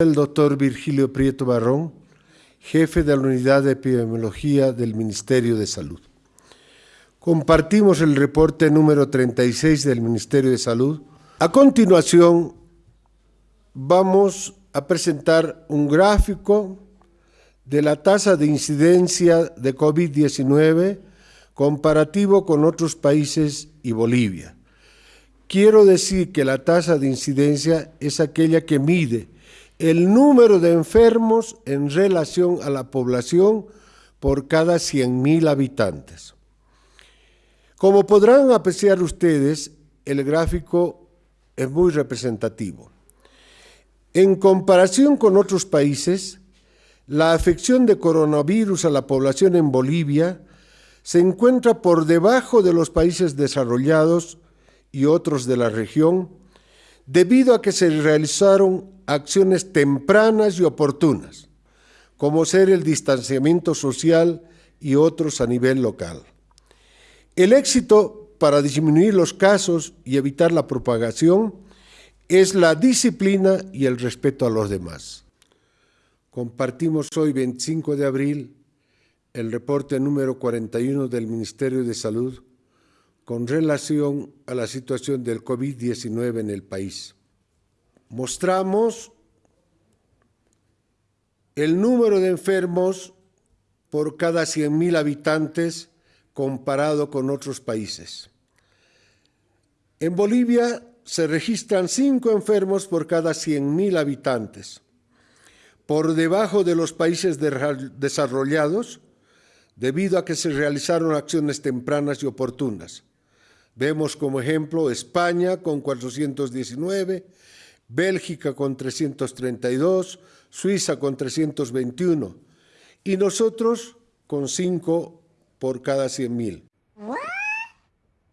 El doctor Virgilio Prieto Barrón, jefe de la Unidad de Epidemiología del Ministerio de Salud. Compartimos el reporte número 36 del Ministerio de Salud. A continuación, vamos a presentar un gráfico de la tasa de incidencia de COVID-19 comparativo con otros países y Bolivia. Quiero decir que la tasa de incidencia es aquella que mide el número de enfermos en relación a la población por cada 100.000 habitantes. Como podrán apreciar ustedes, el gráfico es muy representativo. En comparación con otros países, la afección de coronavirus a la población en Bolivia se encuentra por debajo de los países desarrollados y otros de la región, debido a que se realizaron acciones tempranas y oportunas, como ser el distanciamiento social y otros a nivel local. El éxito para disminuir los casos y evitar la propagación es la disciplina y el respeto a los demás. Compartimos hoy, 25 de abril, el reporte número 41 del Ministerio de Salud con relación a la situación del COVID-19 en el país mostramos el número de enfermos por cada 100.000 habitantes comparado con otros países. En Bolivia se registran 5 enfermos por cada 100.000 habitantes, por debajo de los países desarrollados, debido a que se realizaron acciones tempranas y oportunas. Vemos como ejemplo España con 419, Bélgica con 332, Suiza con 321 y nosotros con 5 por cada 100.000.